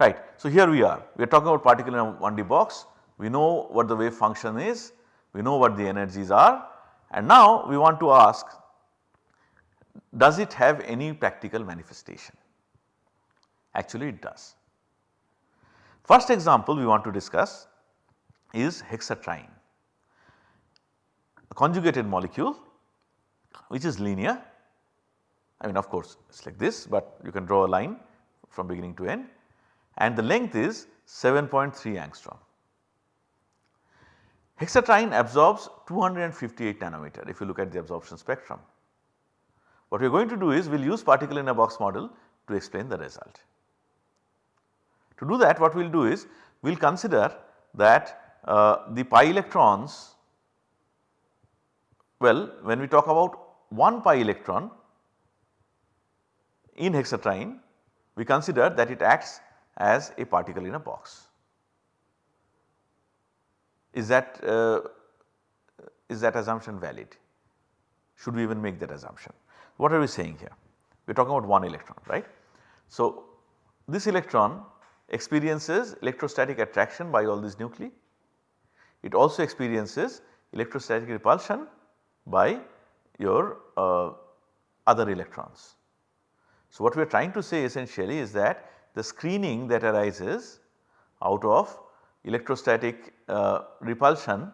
right. So, here we are. We are talking about particle in a 1D box. We know what the wave function is. We know what the energies are. And now we want to ask does it have any practical manifestation? Actually it does. First example we want to discuss is hexatriene a conjugated molecule which is linear. I mean of course it is like this but you can draw a line from beginning to end and the length is 7.3 angstrom. Hexatriene absorbs 258 nanometer if you look at the absorption spectrum. What we are going to do is we will use particle in a box model to explain the result. To do that what we will do is we will consider that uh, the pi electrons well when we talk about 1 pi electron in hexatriene we consider that it acts as a particle in a box. Is that uh, is that assumption valid? Should we even make that assumption? What are we saying here? We are talking about one electron right. So, this electron experiences electrostatic attraction by all these nuclei. It also experiences electrostatic repulsion by your uh, other electrons. So, what we are trying to say essentially is that the screening that arises out of electrostatic uh, repulsion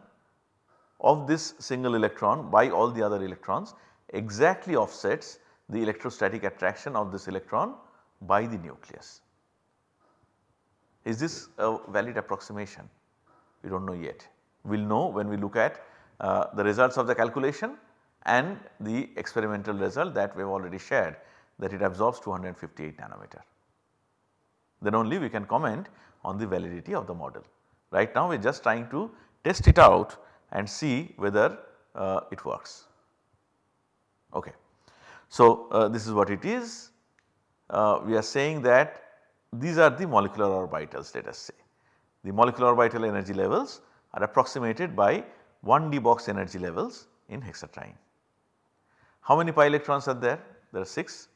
of this single electron by all the other electrons exactly offsets the electrostatic attraction of this electron by the nucleus. Is this a valid approximation? We do not know yet. We will know when we look at uh, the results of the calculation and the experimental result that we have already shared that it absorbs 258 nanometer. Then only we can comment on the validity of the model. Right now we are just trying to test it out and see whether uh, it works. Okay. So, uh, this is what it is. Uh, we are saying that these are the molecular orbitals let us say. The molecular orbital energy levels are approximated by 1D box energy levels in hexatriene. How many pi electrons are there? There are 6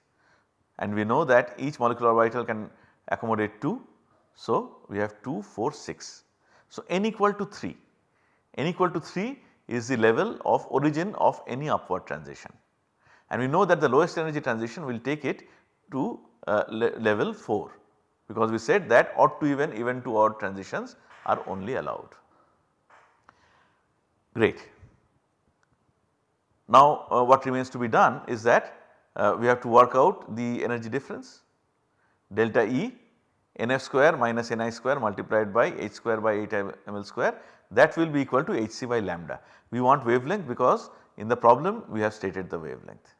and we know that each molecular orbital can accommodate 2. So, we have 2, 4, 6. So, n equal to 3, n equal to 3 is the level of origin of any upward transition and we know that the lowest energy transition will take it to uh, le level 4 because we said that odd to even, even to odd transitions are only allowed. Great. Now uh, what remains to be done is that uh, we have to work out the energy difference delta E nf square minus ni square multiplied by h square by 8 ml square that will be equal to hc by lambda. We want wavelength because in the problem we have stated the wavelength.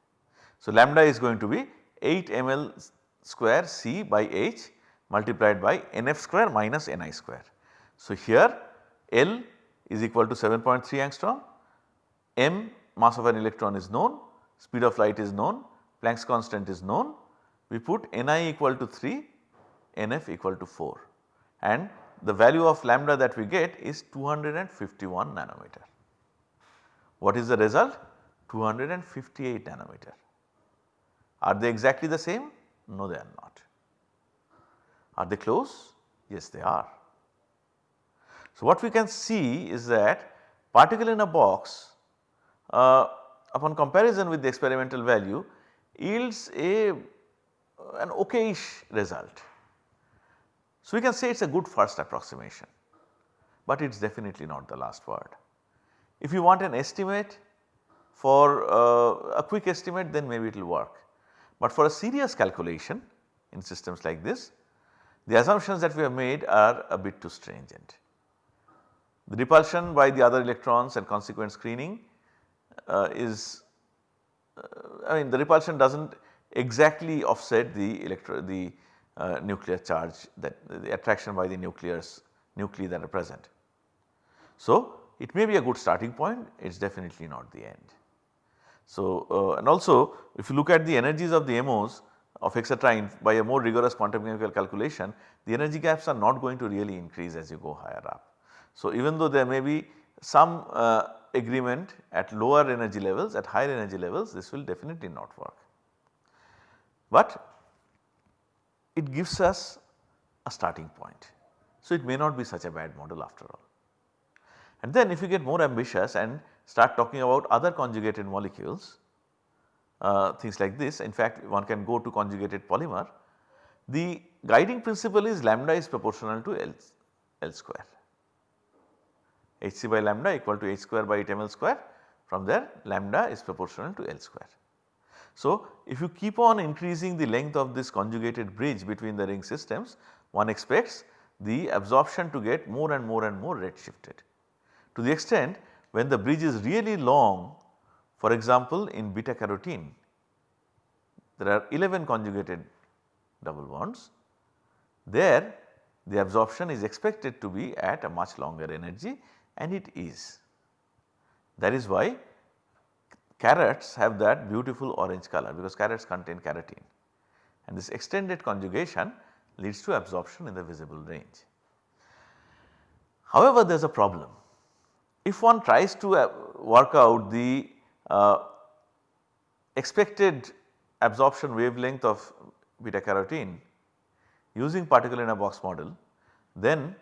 So, lambda is going to be 8 ml square c by h multiplied by nf square minus ni square. So, here L is equal to 7.3 angstrom, m mass of an electron is known, speed of light is known, Planck's constant is known, we put Ni equal to 3, Nf equal to 4 and the value of lambda that we get is 251 nanometer. What is the result? 258 nanometer. Are they exactly the same? No they are not. Are they close? Yes they are. So what we can see is that particle in a box uh, upon comparison with the experimental value yields a an okayish result. So, we can say it is a good first approximation, but it is definitely not the last word. If you want an estimate for uh, a quick estimate then maybe it will work, but for a serious calculation in systems like this the assumptions that we have made are a bit too stringent. The repulsion by the other electrons and consequent screening uh, is uh, I mean the repulsion does not exactly offset the electro the uh, nuclear charge that the attraction by the nucleus nuclei that are present. So, it may be a good starting point it is definitely not the end. So, uh, and also if you look at the energies of the MOs of hexatriene by a more rigorous quantum mechanical calculation the energy gaps are not going to really increase as you go higher up. So, even though there may be some uh, agreement at lower energy levels at higher energy levels this will definitely not work. But it gives us a starting point. So, it may not be such a bad model after all. And then if you get more ambitious and start talking about other conjugated molecules, uh, things like this in fact one can go to conjugated polymer, the guiding principle is lambda is proportional to L, L square. Hc by lambda equal to h square by 8 ml square from there lambda is proportional to L square. So, if you keep on increasing the length of this conjugated bridge between the ring systems one expects the absorption to get more and more and more red shifted. To the extent when the bridge is really long for example in beta carotene there are 11 conjugated double bonds there the absorption is expected to be at a much longer energy and it is. That is why carrots have that beautiful orange color because carrots contain carotene and this extended conjugation leads to absorption in the visible range. However, there is a problem. If one tries to uh, work out the uh, expected absorption wavelength of beta carotene using particle in a box model then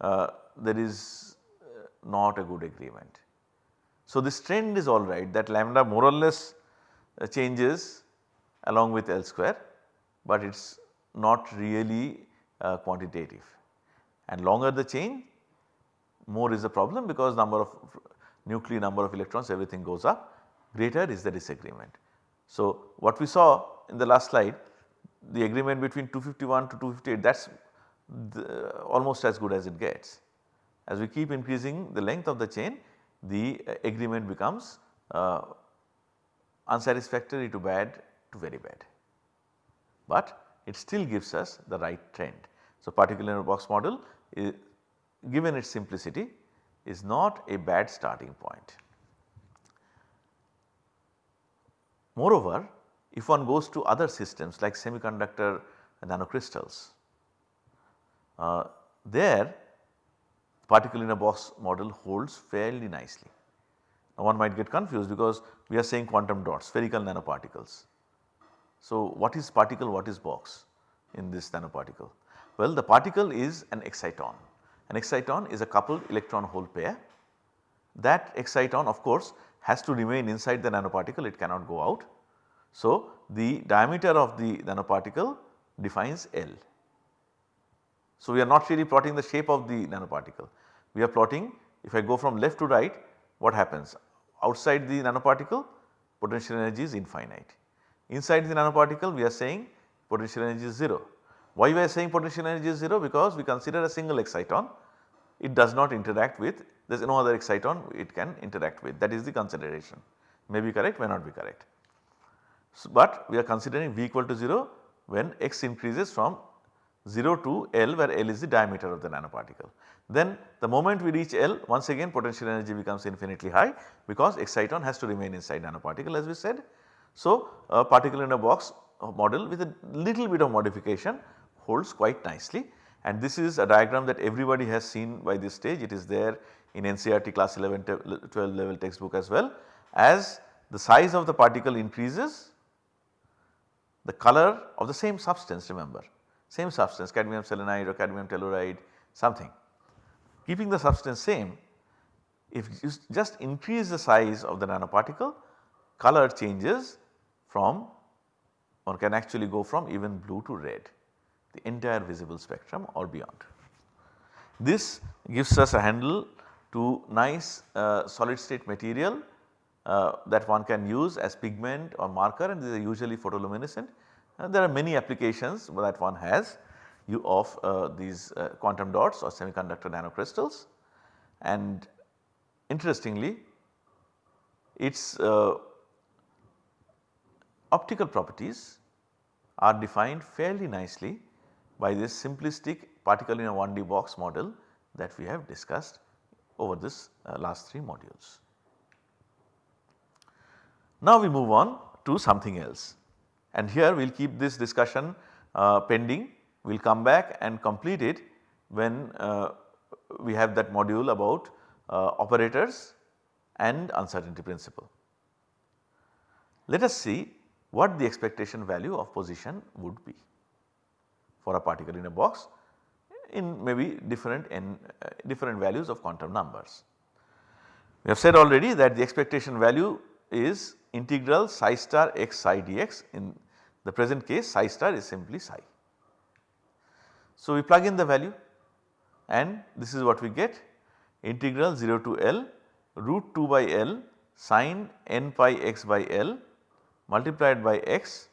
uh, there is uh, not a good agreement. So, this trend is alright that lambda more or less uh, changes along with L square, but it is not really uh, quantitative and longer the chain more is the problem because number of nuclei number of electrons everything goes up greater is the disagreement. So, what we saw in the last slide the agreement between 251 to 258 that is almost as good as it gets. As we keep increasing the length of the chain the uh, agreement becomes uh, unsatisfactory to bad to very bad, but it still gives us the right trend. So, particular box model is, given its simplicity is not a bad starting point. Moreover, if one goes to other systems like semiconductor nanocrystals, uh, there particle in a box model holds fairly nicely. Now one might get confused because we are saying quantum dots spherical nanoparticles. So what is particle what is box in this nanoparticle? Well the particle is an exciton. An exciton is a coupled electron hole pair. That exciton of course has to remain inside the nanoparticle it cannot go out. So the diameter of the nanoparticle defines L. So, we are not really plotting the shape of the nanoparticle. We are plotting if I go from left to right what happens outside the nanoparticle potential energy is infinite. Inside the nanoparticle we are saying potential energy is 0. Why we are saying potential energy is 0? Because we consider a single exciton it does not interact with there is no other exciton it can interact with that is the consideration may be correct may not be correct. So, but we are considering V equal to 0 when x increases from 0 to L where L is the diameter of the nanoparticle. Then the moment we reach L once again potential energy becomes infinitely high because exciton has to remain inside nanoparticle as we said. So a particle in a box model with a little bit of modification holds quite nicely and this is a diagram that everybody has seen by this stage it is there in NCERT class 11 12 level textbook as well. As the size of the particle increases the color of the same substance remember same substance cadmium selenide or cadmium telluride something. Keeping the substance same if you just increase the size of the nanoparticle color changes from or can actually go from even blue to red the entire visible spectrum or beyond. This gives us a handle to nice uh, solid state material uh, that one can use as pigment or marker and these are usually photoluminescent and there are many applications that one has you of uh, these uh, quantum dots or semiconductor nanocrystals and interestingly its uh, optical properties are defined fairly nicely by this simplistic particle in a 1D box model that we have discussed over this uh, last 3 modules. Now we move on to something else. And here we will keep this discussion uh, pending, we will come back and complete it when uh, we have that module about uh, operators and uncertainty principle. Let us see what the expectation value of position would be for a particle in a box in maybe different n uh, different values of quantum numbers. We have said already that the expectation value is integral psi star x psi dx in the present case psi star is simply psi. So, we plug in the value and this is what we get integral 0 to L root 2 by L sin n pi x by L multiplied by x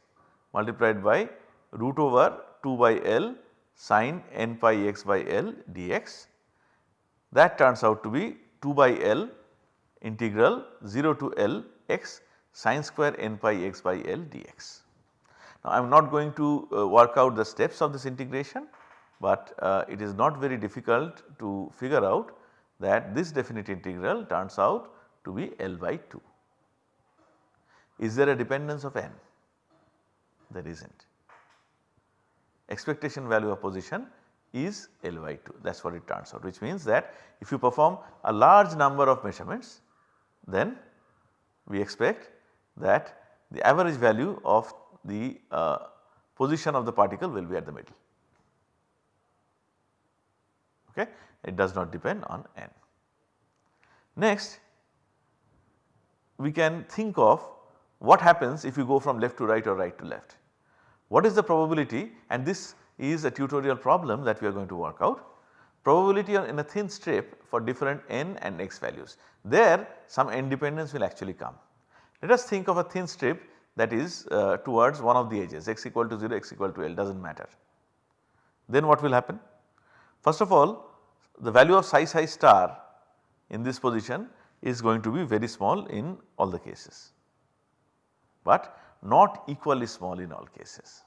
multiplied by root over 2 by L sin n pi x by L dx. That turns out to be 2 by L integral 0 to L x sin square n pi x by L dx. Now I am not going to uh, work out the steps of this integration, but uh, it is not very difficult to figure out that this definite integral turns out to be L by 2. Is there a dependence of n? There is not. Expectation value of position is L by 2 that is what it turns out which means that if you perform a large number of measurements then we expect that the average value of the uh, position of the particle will be at the middle. Okay. It does not depend on n. Next we can think of what happens if you go from left to right or right to left. What is the probability and this is a tutorial problem that we are going to work out. Probability in a thin strip for different n and x values. There some independence will actually come. Let us think of a thin strip that is uh, towards one of the edges x equal to 0, x equal to L does not matter. Then what will happen? First of all the value of psi psi star in this position is going to be very small in all the cases, but not equally small in all cases.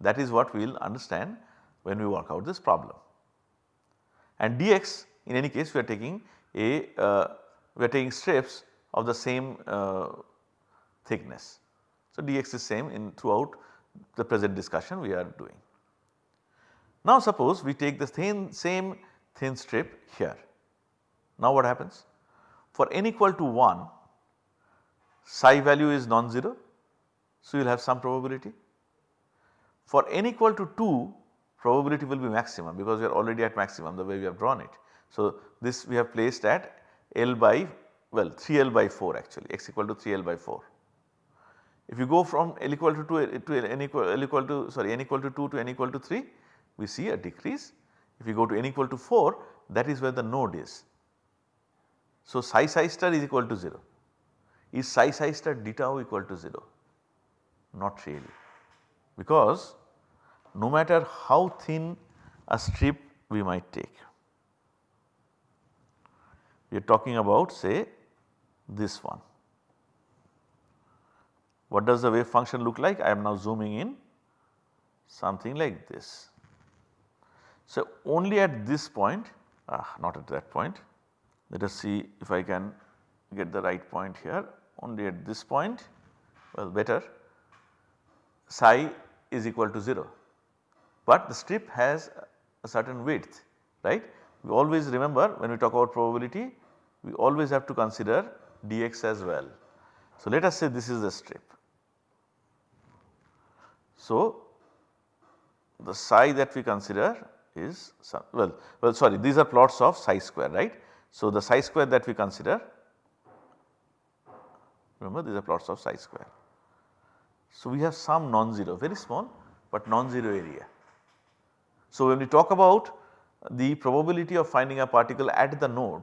That is what we will understand when we work out this problem. And dx in any case we are taking a uh, we are taking strips of the same uh, thickness. So, dx is same in throughout the present discussion we are doing. Now suppose we take the thin, same thin strip here. Now what happens? For n equal to 1 psi value is non-zero. So, you will have some probability. For n equal to 2 probability will be maximum because we are already at maximum the way we have drawn it. So, this we have placed at L by well 3L by 4 actually x equal to 3L by 4. If you go from L equal to 2 to n equal, L equal to sorry n equal to 2 to n equal to 3 we see a decrease. If you go to n equal to 4 that is where the node is. So, psi psi star is equal to 0. Is psi psi star d tau equal to 0? Not really because no matter how thin a strip we might take, we are talking about say this one. What does the wave function look like? I am now zooming in something like this. So, only at this point, ah, not at that point, let us see if I can get the right point here only at this point well better psi is equal to 0, but the strip has a certain width right. We always remember when we talk about probability we always have to consider dx as well. So, let us say this is the strip. So, the psi that we consider is well, well sorry these are plots of psi square right. So, the psi square that we consider remember these are plots of psi square. So, we have some non-zero very small but non-zero area. So, when we talk about the probability of finding a particle at the node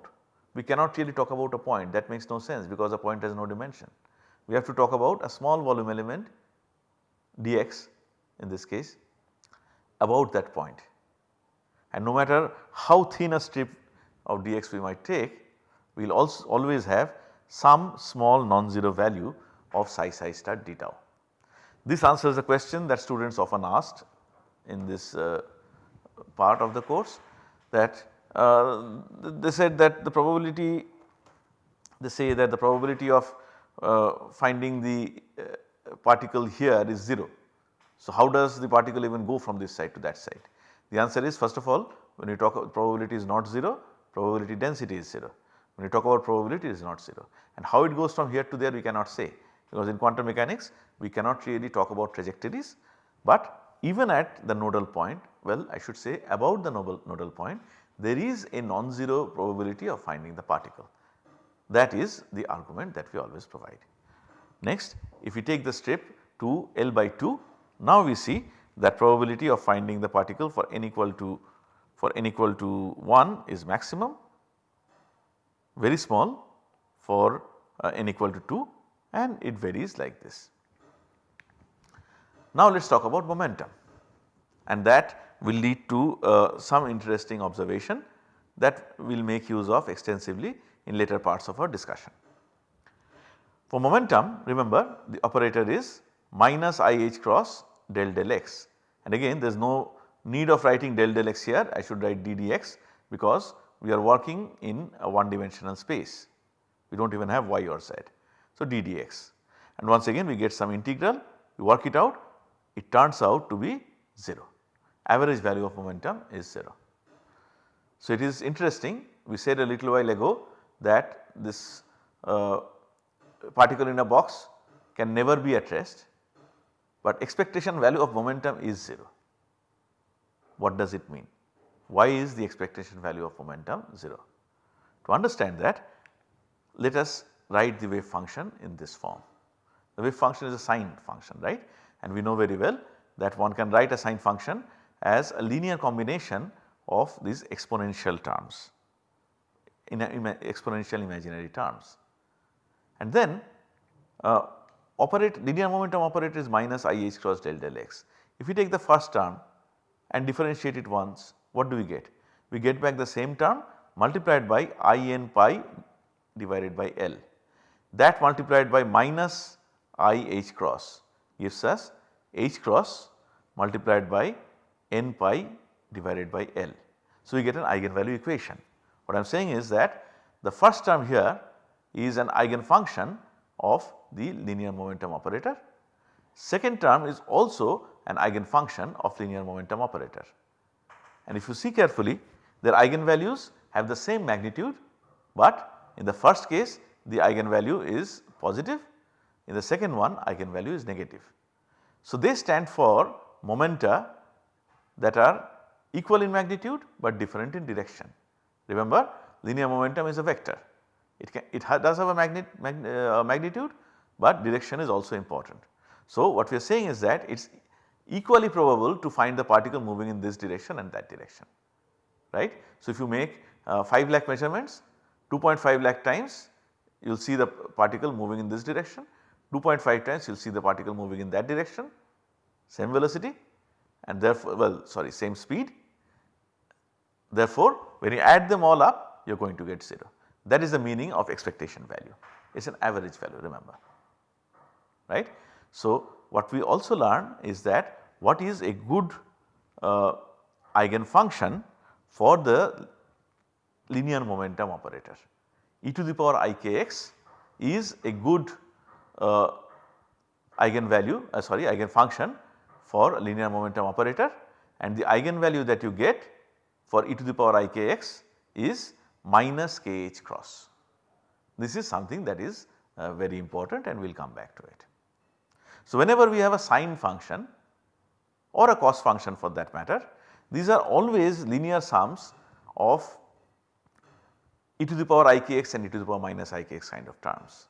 we cannot really talk about a point that makes no sense because a point has no dimension. We have to talk about a small volume element dx in this case about that point and no matter how thin a strip of dx we might take we will also always have some small non-zero value of psi psi star d tau. This answers the question that students often asked in this uh, part of the course that uh, they said that the probability they say that the probability of uh, finding the uh, particle here is 0. So, how does the particle even go from this side to that side? The answer is first of all when you talk about probability is not 0, probability density is 0. When you talk about probability it is not 0 and how it goes from here to there we cannot say because in quantum mechanics we cannot really talk about trajectories but even at the nodal point well I should say about the nodal, nodal point there is a non-zero probability of finding the particle. That is the argument that we always provide. Next if we take the strip to L by 2 now we see that probability of finding the particle for n equal to for n equal to 1 is maximum very small for uh, n equal to 2 and it varies like this. Now let us talk about momentum and that will lead to uh, some interesting observation that we will make use of extensively in later parts of our discussion. For momentum remember the operator is minus i h cross del del x. And again there is no need of writing del del x here. I should write d dx because we are working in a one dimensional space. We do not even have y or z. So, d dx and once again we get some integral. We work it out. It turns out to be 0 average value of momentum is 0. So, it is interesting. We said a little while ago that this uh, particle in a box can never be at rest but expectation value of momentum is 0. What does it mean? Why is the expectation value of momentum 0? To understand that let us write the wave function in this form. The wave function is a sine function right and we know very well that one can write a sine function as a linear combination of these exponential terms in ima exponential imaginary terms. And then uh, operate linear momentum operator is minus i h cross del del x. If we take the first term and differentiate it once what do we get? We get back the same term multiplied by i n pi divided by L. That multiplied by minus i h cross gives us h cross multiplied by n pi divided by L. So, we get an eigenvalue equation. What I am saying is that the first term here is an eigenfunction of the linear momentum operator. Second term is also an eigenfunction of linear momentum operator. And if you see carefully their eigenvalues have the same magnitude but in the first case the eigenvalue is positive in the second one eigenvalue is negative. So, they stand for momenta that are equal in magnitude but different in direction. Remember linear momentum is a vector it can it does have a magnet, mag, uh, magnitude but direction is also important. So, what we are saying is that it is equally probable to find the particle moving in this direction and that direction right. So, if you make uh, 5 lakh measurements 2.5 lakh times you will see the particle moving in this direction 2.5 times you will see the particle moving in that direction same velocity and therefore well sorry same speed. Therefore, when you add them all up you are going to get 0 that is the meaning of expectation value it is an average value remember right. So, what we also learn is that what is a good uh, eigenfunction for the linear momentum operator. e to the power ikx is a good uh, eigenvalue uh, sorry eigenfunction for linear momentum operator and the eigenvalue that you get for e to the power ikx is minus kh cross. This is something that is uh, very important and we will come back to it. So, whenever we have a sine function or a cos function for that matter, these are always linear sums of e to the power ikx and e to the power minus ikx kind of terms.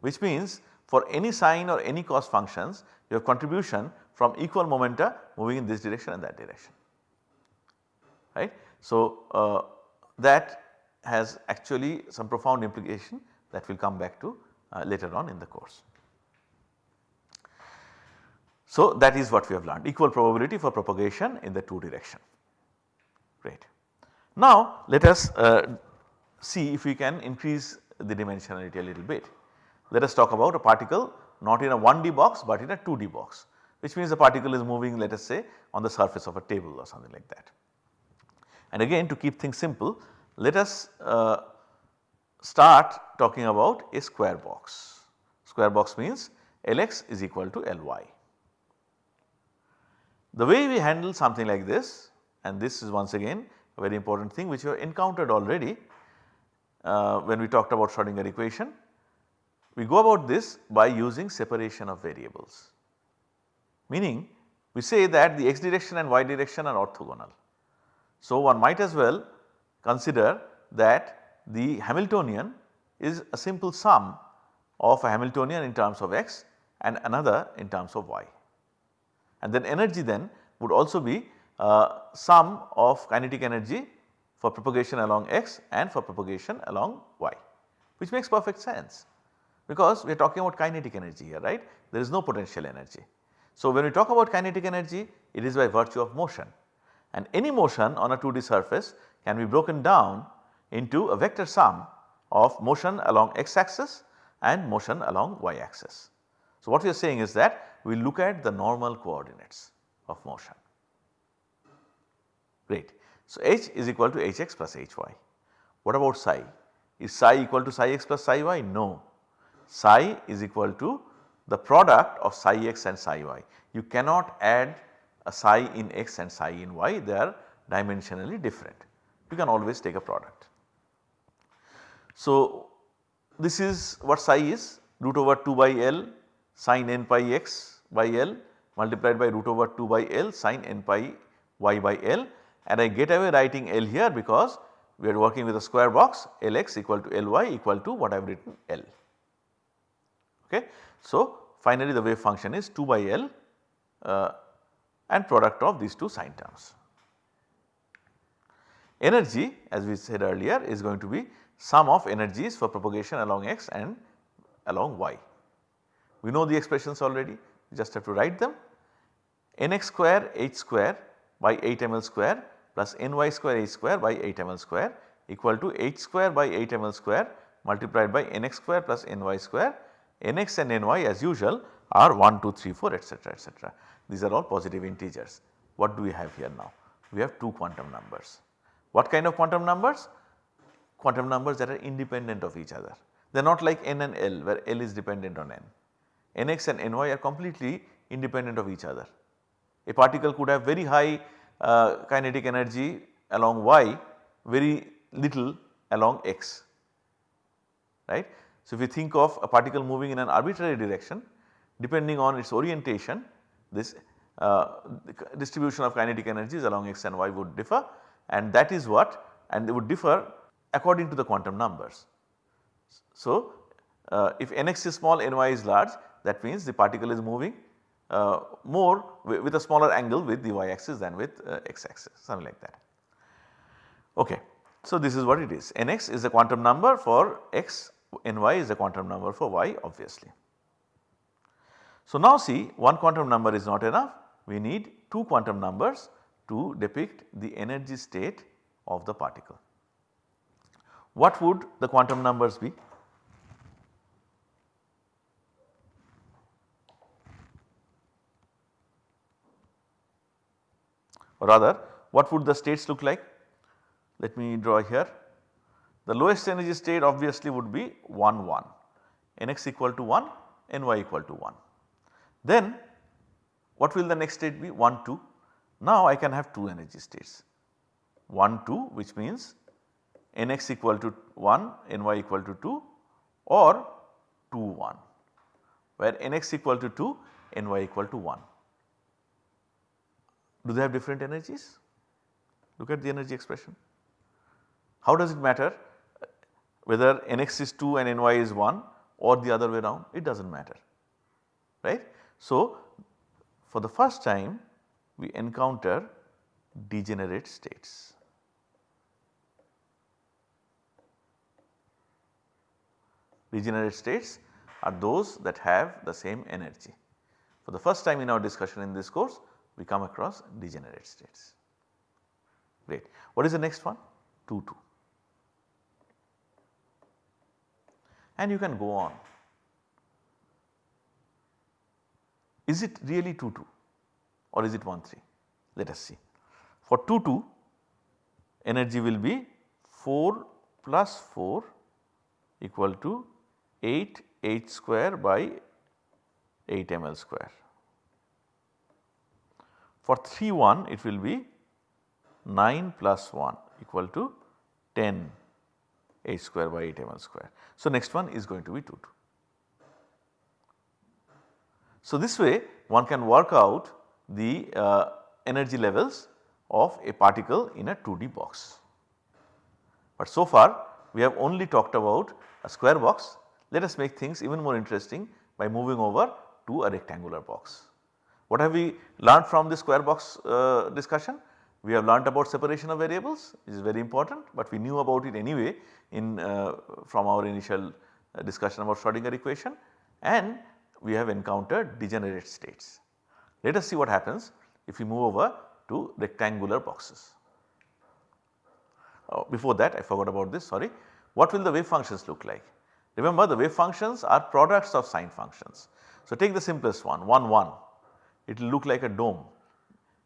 Which means for any sine or any cos functions your contribution from equal momenta moving in this direction and that direction right. So, uh, that has actually some profound implication that we will come back to uh, later on in the course. So, that is what we have learned equal probability for propagation in the two direction great. Now, let us uh, see if we can increase the dimensionality a little bit. Let us talk about a particle not in a 1D box but in a 2D box which means the particle is moving let us say on the surface of a table or something like that. And again to keep things simple let us uh, start talking about a square box. Square box means Lx is equal to Ly. The way we handle something like this and this is once again a very important thing which you have encountered already uh, when we talked about Schrodinger equation. We go about this by using separation of variables meaning we say that the x direction and y direction are orthogonal. So, one might as well consider that the Hamiltonian is a simple sum of a Hamiltonian in terms of x and another in terms of y. And then energy then would also be uh, sum of kinetic energy for propagation along x and for propagation along y which makes perfect sense because we are talking about kinetic energy here right there is no potential energy. So, when we talk about kinetic energy it is by virtue of motion and any motion on a 2D surface can be broken down into a vector sum of motion along x axis and motion along y axis. So, what we are saying is that we look at the normal coordinates of motion. Great. So, h is equal to hx plus hy. What about psi? Is psi equal to psi x plus psi y? No. Psi is equal to the product of psi x and psi y. You cannot add a psi in x and psi in y they are dimensionally different. You can always take a product. So, this is what psi is root over 2 by L sin n pi x by L multiplied by root over 2 by L sin n pi y by L and I get away writing L here because we are working with a square box Lx equal to Ly equal to what I have written L. Okay. So, finally the wave function is 2 by L uh, and product of these two sine terms. Energy as we said earlier is going to be sum of energies for propagation along x and along y. We know the expressions already just have to write them nx square h square by 8 ml square plus ny square h square by 8 ml square equal to h square by 8 ml square multiplied by nx square plus ny square nx and ny as usual are 1, 2, 3, 4 etc., etc. These are all positive integers. What do we have here now? We have 2 quantum numbers. What kind of quantum numbers? Quantum numbers that are independent of each other. They are not like n and l where l is dependent on n. nx and ny are completely independent of each other. A particle could have very high uh, kinetic energy along y, very little along x, right. So, if you think of a particle moving in an arbitrary direction depending on its orientation this uh, distribution of kinetic energies along x and y would differ and that is what and they would differ according to the quantum numbers. So, uh, if nx is small ny is large that means the particle is moving uh, more with a smaller angle with the y axis than with uh, x axis something like that. Okay. So, this is what it is nx is a quantum number for x ny is a quantum number for y obviously. So, now see one quantum number is not enough we need 2 quantum numbers to depict the energy state of the particle. What would the quantum numbers be? or rather what would the states look like? Let me draw here. The lowest energy state obviously would be 1 1 nx equal to 1 ny equal to 1. Then what will the next state be 1 2. Now I can have 2 energy states 1 2 which means nx equal to 1 ny equal to 2 or 2 1 where nx equal to 2 ny equal to 1. Do they have different energies? Look at the energy expression. How does it matter whether nx is 2 and ny is 1 or the other way around it does not matter right. So, for the first time we encounter degenerate states. Degenerate states are those that have the same energy. For the first time in our discussion in this course we come across degenerate states. Great. What is the next one? 2 2. And you can go on. Is it really 2 2 or is it 1 3? Let us see. For 2 2 energy will be 4 plus 4 equal to 8 h square by 8 ml square. For 3 1 it will be 9 plus 1 equal to 10 h square by 8 ml square. So, next one is going to be 2 2. So, this way one can work out the uh, energy levels of a particle in a 2D box. But so far we have only talked about a square box. Let us make things even more interesting by moving over to a rectangular box. What have we learned from the square box uh, discussion? We have learnt about separation of variables which is very important, but we knew about it anyway in uh, from our initial uh, discussion about Schrodinger equation and we have encountered degenerate states. Let us see what happens if we move over to rectangular boxes. Uh, before that I forgot about this sorry. What will the wave functions look like? Remember the wave functions are products of sine functions. So take the simplest one 1 1 it will look like a dome.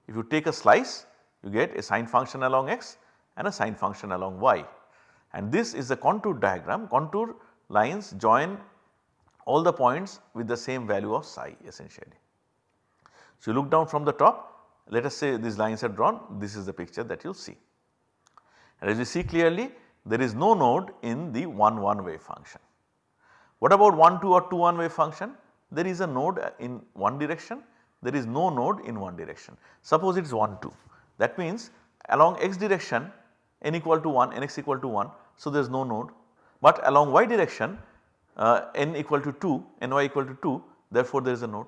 If you take a slice you get a sine function along x and a sine function along y and this is the contour diagram contour lines join all the points with the same value of psi essentially. So, you look down from the top let us say these lines are drawn this is the picture that you see. And as you see clearly there is no node in the 1 1 wave function. What about 1 2 or 2 1 wave function? There is a node in one direction there is no node in one direction. Suppose it is 1 2 that means along x direction n equal to 1 nx equal to 1 so there is no node but along y direction uh, n equal to 2 ny equal to 2 therefore there is a node.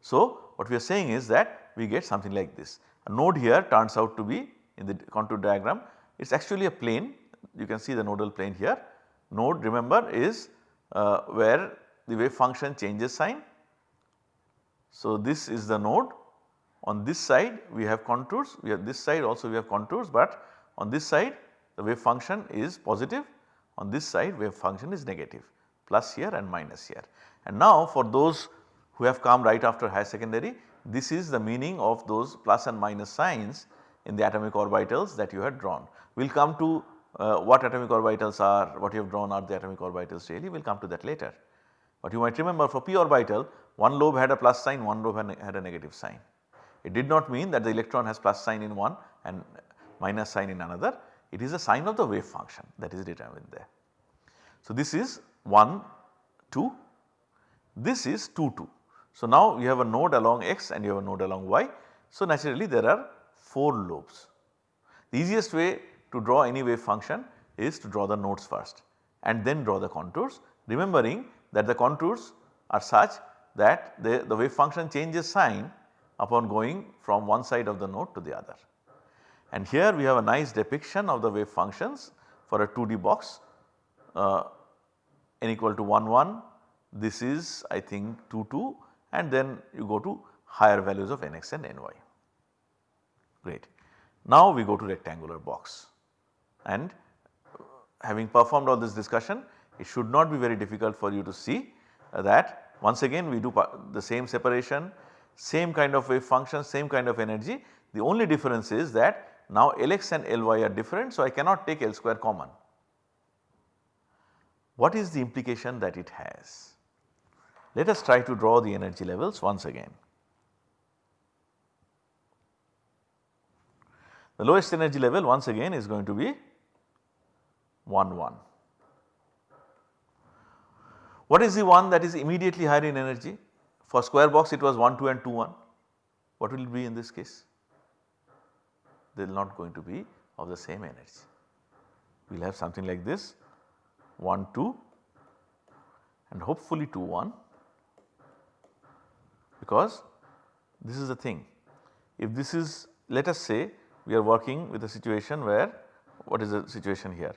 So what we are saying is that we get something like this. A node here turns out to be in the contour diagram it is actually a plane. You can see the nodal plane here. Node remember is uh, where the wave function changes sign. So this is the node. On this side we have contours. We have this side also we have contours but on this side the wave function is positive. On this side wave function is negative. Plus here and minus here. And now for those who have come right after high secondary this is the meaning of those plus and minus signs in the atomic orbitals that you had drawn. We will come to uh, what atomic orbitals are, what you have drawn are the atomic orbitals really, we will come to that later. But you might remember for p orbital one lobe had a plus sign, one lobe had a negative sign. It did not mean that the electron has plus sign in one and minus sign in another, it is a sign of the wave function that is determined there. So this is 1, 2, this is 2, 2. So now you have a node along x and you have a node along y. So naturally there are 4 lobes. The easiest way to draw any wave function is to draw the nodes first and then draw the contours remembering that the contours are such that the, the wave function changes sign upon going from one side of the node to the other. And here we have a nice depiction of the wave functions for a 2D box uh, n equal to 1 1 this is I think 2 2 and then you go to higher values of nx and ny. Great. Now we go to rectangular box and uh, having performed all this discussion it should not be very difficult for you to see uh, that once again we do the same separation, same kind of wave function, same kind of energy. The only difference is that now Lx and Ly are different so I cannot take L square common. What is the implication that it has? Let us try to draw the energy levels once again. The lowest energy level once again is going to be 1 1. What is the one that is immediately higher in energy? For square box it was 1 2 and 2 1. What will be in this case? They are not going to be of the same energy. We will have something like this 1 2 and hopefully 2 1 because this is the thing. If this is let us say we are working with a situation where what is the situation here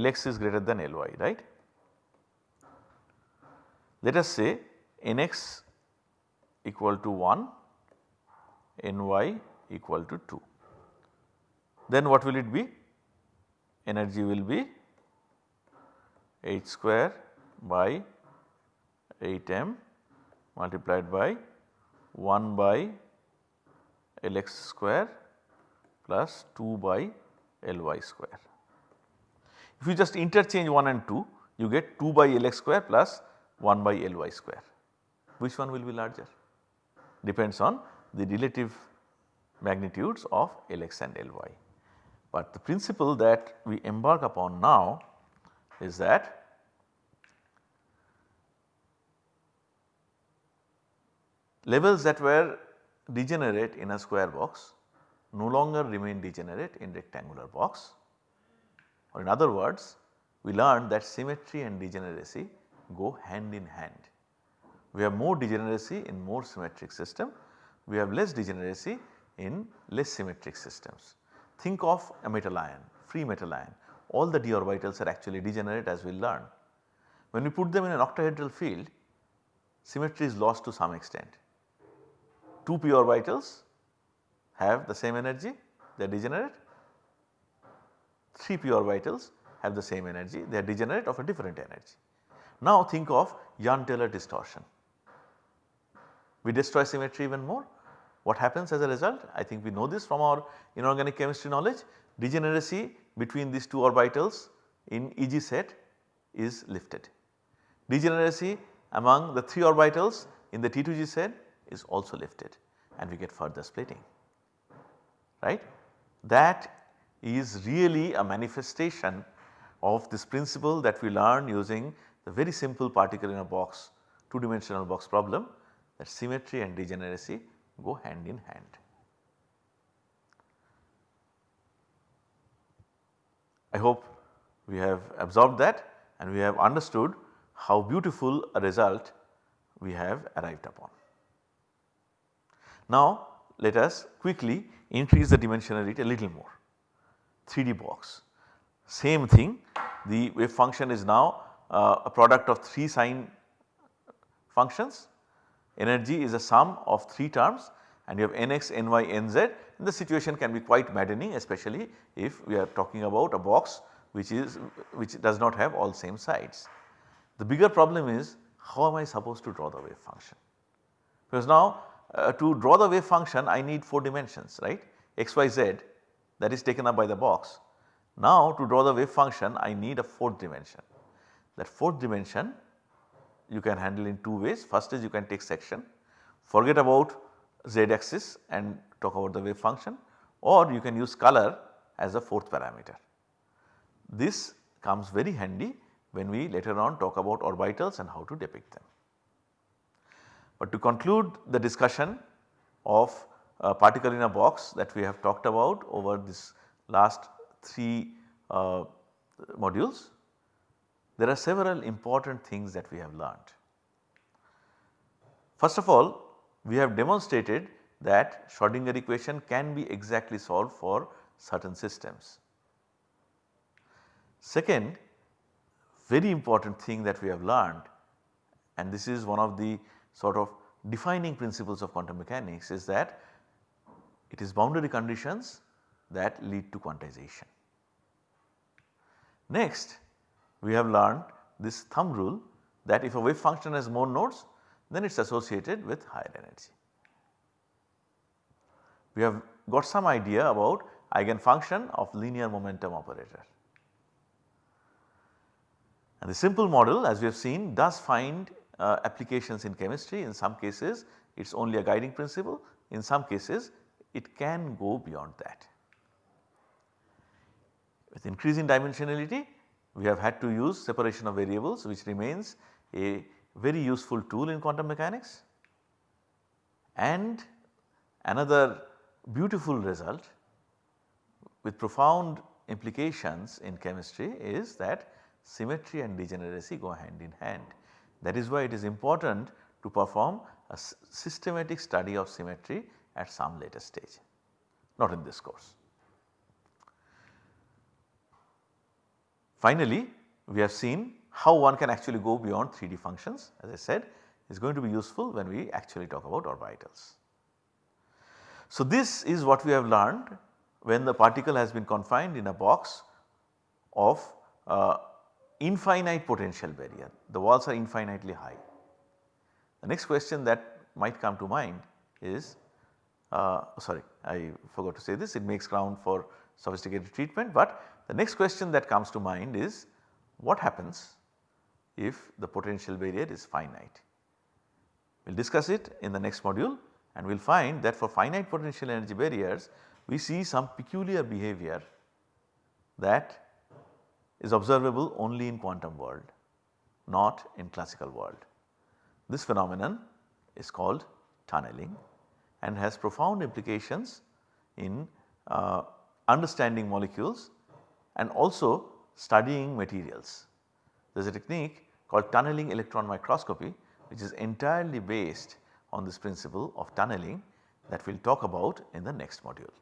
Lx is greater than Ly right. Let us say Nx equal to 1 Ny equal to 2 then what will it be energy will be h square by 8 m multiplied by 1 by Lx square plus 2 by Ly square. If you just interchange 1 and 2 you get 2 by Lx square plus 1 by Ly square. Which one will be larger? Depends on the relative magnitudes of Lx and Ly. But the principle that we embark upon now is that levels that were degenerate in a square box no longer remain degenerate in rectangular box or in other words we learned that symmetry and degeneracy go hand in hand. We have more degeneracy in more symmetric system, we have less degeneracy in less symmetric systems. Think of a metal ion, free metal ion, all the d orbitals are actually degenerate as we learn. When we put them in an octahedral field, symmetry is lost to some extent. 2 p orbitals have the same energy, they are degenerate. 3 p orbitals have the same energy, they are degenerate of a different energy. Now think of Jahn-Teller distortion. We destroy symmetry even more. What happens as a result? I think we know this from our inorganic chemistry knowledge. Degeneracy between these two orbitals in EG set is lifted. Degeneracy among the 3 orbitals in the T2G set is also lifted and we get further splitting right. That is really a manifestation of this principle that we learn using the very simple particle in a box 2 dimensional box problem that symmetry and degeneracy go hand in hand. I hope we have absorbed that and we have understood how beautiful a result we have arrived upon. Now let us quickly increase the dimensionality a little more 3D box. Same thing the wave function is now uh, a product of 3 sine functions. Energy is a sum of 3 terms and you have nx, ny, nz and the situation can be quite maddening especially if we are talking about a box which is which does not have all same sides. The bigger problem is how am I supposed to draw the wave function? Because now uh, to draw the wave function I need 4 dimensions right x, y, z that is taken up by the box. Now to draw the wave function I need a 4th dimension. That 4th dimension you can handle in two ways first is you can take section forget about z axis and talk about the wave function or you can use color as a 4th parameter. This comes very handy when we later on talk about orbitals and how to depict them. But to conclude the discussion of a particle in a box that we have talked about over this last 3 uh, modules, there are several important things that we have learned. First of all, we have demonstrated that Schrodinger equation can be exactly solved for certain systems. Second, very important thing that we have learned and this is one of the sort of defining principles of quantum mechanics is that it is boundary conditions that lead to quantization. Next we have learned this thumb rule that if a wave function has more nodes then it is associated with higher energy. We have got some idea about eigenfunction of linear momentum operator. And the simple model as we have seen does find uh, applications in chemistry in some cases it is only a guiding principle in some cases it can go beyond that. With increasing dimensionality we have had to use separation of variables which remains a very useful tool in quantum mechanics and another beautiful result with profound implications in chemistry is that symmetry and degeneracy go hand in hand. That is why it is important to perform a systematic study of symmetry at some later stage, not in this course. Finally, we have seen how one can actually go beyond 3D functions as I said is going to be useful when we actually talk about orbitals. So, this is what we have learned when the particle has been confined in a box of uh, infinite potential barrier, the walls are infinitely high. The next question that might come to mind is uh, sorry I forgot to say this it makes ground for sophisticated treatment, but the next question that comes to mind is what happens if the potential barrier is finite. We will discuss it in the next module and we will find that for finite potential energy barriers we see some peculiar behavior that is observable only in quantum world not in classical world. This phenomenon is called tunneling and has profound implications in uh, understanding molecules and also studying materials. There is a technique called tunneling electron microscopy which is entirely based on this principle of tunneling that we will talk about in the next module.